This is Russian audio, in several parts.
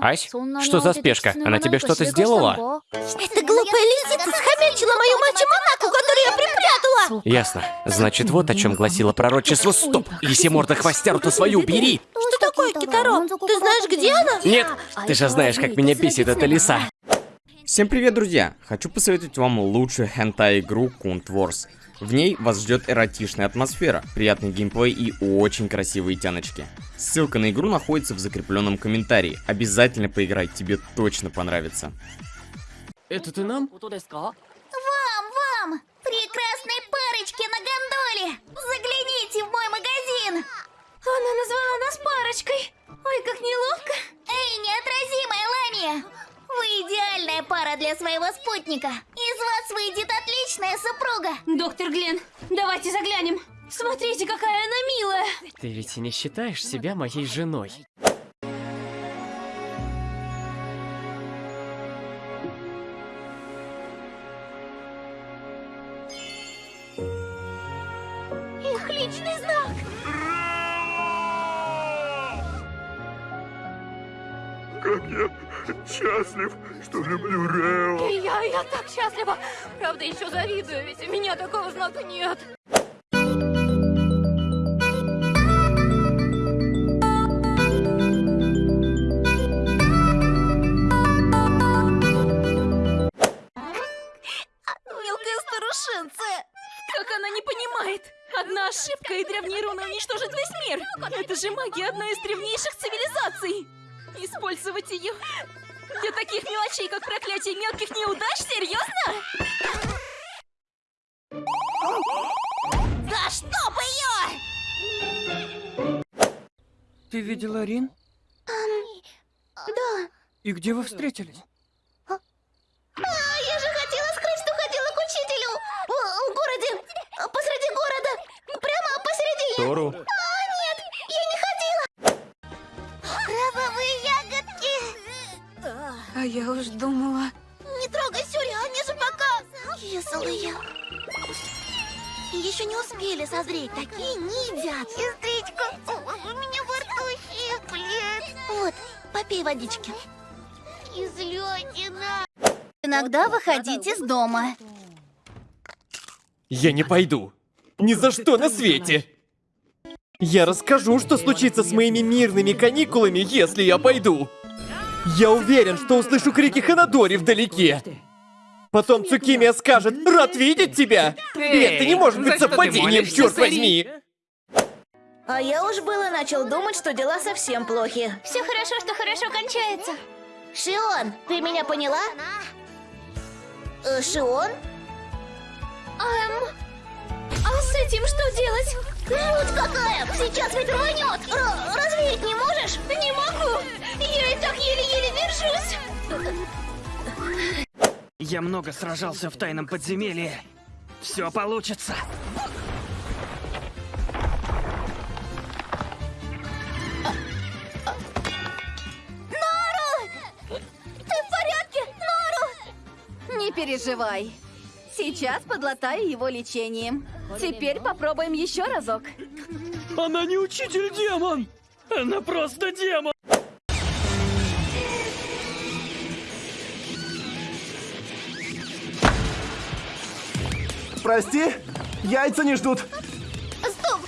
Ась, что за спешка? Она тебе что-то сделала? Эта глупая лисица схомячила мою мачо-монаку, которую я припрятала! Ясно. Значит, вот о чем гласило пророчество. Стоп! Лисиморда хвостяру-то свою убери! Что такое, Китаро? Ты знаешь, где она? Нет, ты же знаешь, как меня бесит эта лиса. Всем привет, друзья! Хочу посоветовать вам лучшую хентай-игру Kunt Wars. В ней вас ждет эротичная атмосфера, приятный геймплей и очень красивые тяночки. Ссылка на игру находится в закрепленном комментарии. Обязательно поиграй, тебе точно понравится. Это ты нам? Вам, вам! Прекрасные парочки на гондоле! Загляните в мой магазин! Она назвала нас парочкой! Ой, как неловко! Эй, неотразимая Ламия! Вы идеальная пара для своего спутника! Из вас выйдет отличная супруга! Доктор Глен, давайте заглянем. Смотрите, какая она милая. Ты ведь и не считаешь себя моей женой. Их личный знак! Как я счастлив, что люблю Рео. Я, так счастлива. Правда, еще завидую, ведь у меня такого знака нет. Мелкая старушенция! Как она не понимает? Одна ошибка, и древние руны уничтожат весь мир. Это же магия одной из древнейших цивилизаций. Использовать ее для таких мелочей, как проклятие мелких неудач? Серьезно? Да чтоб ее! Ты видела Рин? Да. И где вы встретились? А, я же хотела скрыть, что ходила к учителю! В, в городе! Посреди города! Прямо посередине! Тору. Я уж думала... Не трогай Сюри, они же пока... Кислые. Еще не успели созреть, такие не едят. Сестричка, у меня во рту щиплет. Вот, попей водички. Кислятина. Иногда выходить из дома. Я не пойду. Ни за что на свете. Я расскажу, что случится с моими мирными каникулами, если я пойду. Я уверен, что услышу крики Ханадори вдалеке. Потом Цукимия скажет «Рад видеть тебя!» И это не может быть совпадением, черт возьми! А я уж было начал думать, что дела совсем плохи. Все хорошо, что хорошо кончается. Шион, ты меня поняла? Э, Шион? Эм... А с этим что делать? Жуть какая! Сейчас ведь рванет! Р- развеять не можешь? Не могу! Я и так еле-еле держусь! Я много сражался в тайном подземелье. Все получится. Ты в порядке? Нору! Не переживай. Сейчас подлатаю его лечением. Теперь попробуем еще разок. Она не учитель-демон! Она просто демон! Прости, яйца не ждут. Стоп!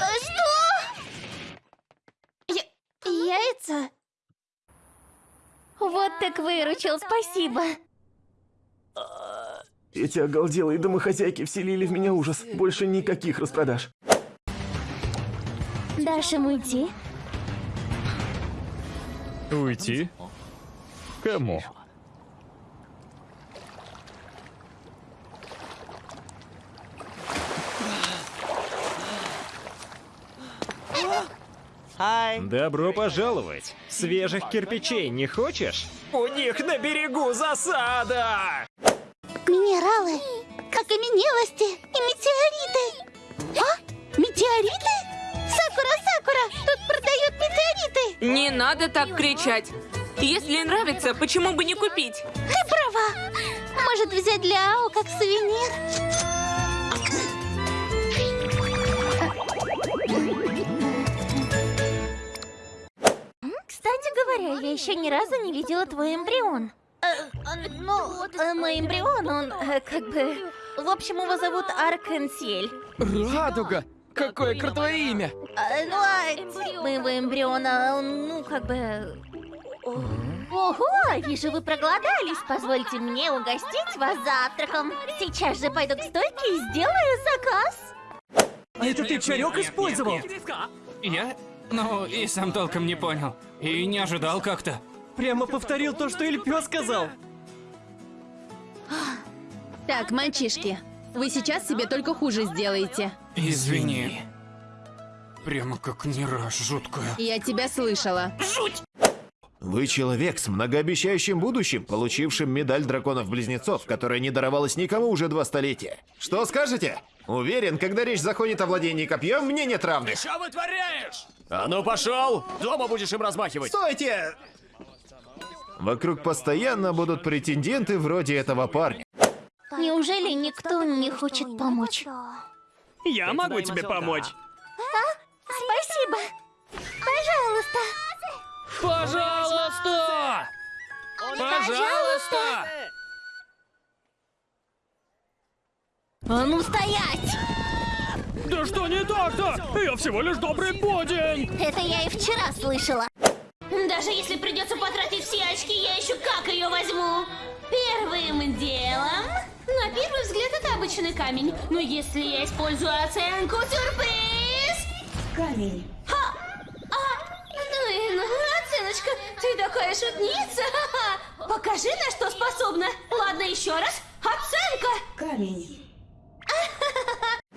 А Что? Я... Яйца? Вот так выручил, спасибо. Эти оголделые домохозяйки вселили в меня ужас. Больше никаких распродаж. Дашь им уйти? Уйти? Кому? Добро пожаловать! Свежих кирпичей не хочешь? У них на берегу засада! Минералы, окаменелости и метеориты. А? Метеориты? Сакура, Сакура, тут продают метеориты. Не надо так кричать. Если нравится, почему бы не купить? Ты права. Может взять для Ао как сувенир? Кстати говоря, говоря, я еще ни разу не видела твой эмбрион. Э, ну, э, мой эмбрион, он э, как бы... В общем, его зовут Аркенсиэль. Радуга! Какое крутое имя! А, ну, а моего эмбриона, он, ну, как бы... Ого, вижу, вы проголодались. Позвольте мне угостить вас завтраком. Сейчас же пойду к стойке и сделаю заказ. А это ты чарек использовал? Я? Ну, и сам толком не понял. И не ожидал как-то. Прямо повторил то, что Эльпё сказал. Так, мальчишки, вы сейчас себе только хуже сделаете. Извини. Прямо как не раз жуткая. Я тебя слышала. Вы человек с многообещающим будущим, получившим медаль драконов-близнецов, которая не даровалась никому уже два столетия. Что скажете? Уверен, когда речь заходит о владении копьем, мне нет равных. Что вытворяешь? А ну пошел! Дома будешь им размахивать. Стойте! Вокруг постоянно будут претенденты вроде этого парня. Неужели никто не хочет помочь? Я могу тебе помочь. Спасибо. Пожалуйста. Пожалуйста! Пожалуйста! А ну стоять! Да что не так-то? Я всего лишь добрый подень! Это я и вчера слышала. Даже если придется потратить все очки, я еще как ее возьму. Первым делом... На первый взгляд это обычный камень. Но если я использую оценку сюрприз... Камень. Ха! А, блин, оценочка, ты такая шутница. Покажи, на что способна. Ладно, еще раз. Оценка. Камень.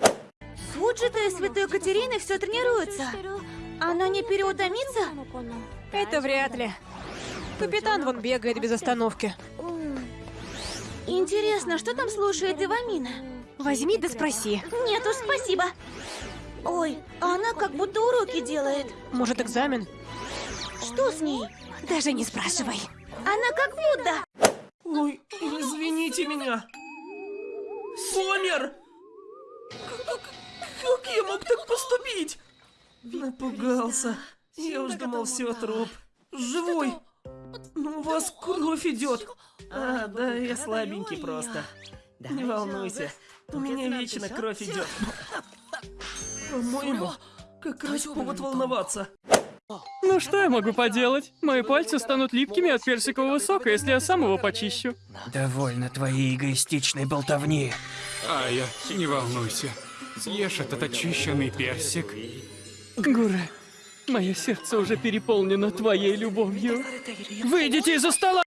Суджита и Святой Катерины все тренируются. Она не переутомится? Это вряд ли. Капитан вон бегает без остановки. Интересно, что там слушает Ивамина? Возьми да спроси. Нет уж, спасибо. Ой, а она как будто уроки делает. Может, экзамен? Что с ней? Даже не спрашивай. Она как Будда. Ой, извините меня. Сомер! Как я мог так поступить? Напугался. Я уж думал, все, труп. Живой! Ну, у вас кровь идет. А, да, я слабенький просто. Не волнуйся, у меня вечно кровь идет. По-моему, как раз повод волноваться. Ну что я могу поделать? Мои пальцы станут липкими от персикового сока, если я сам его почищу. Довольно твоей эгоистичной болтовни. А я, не волнуйся. Съешь этот очищенный персик. Гуре, мое сердце уже переполнено твоей любовью. Выйдите из-за стола!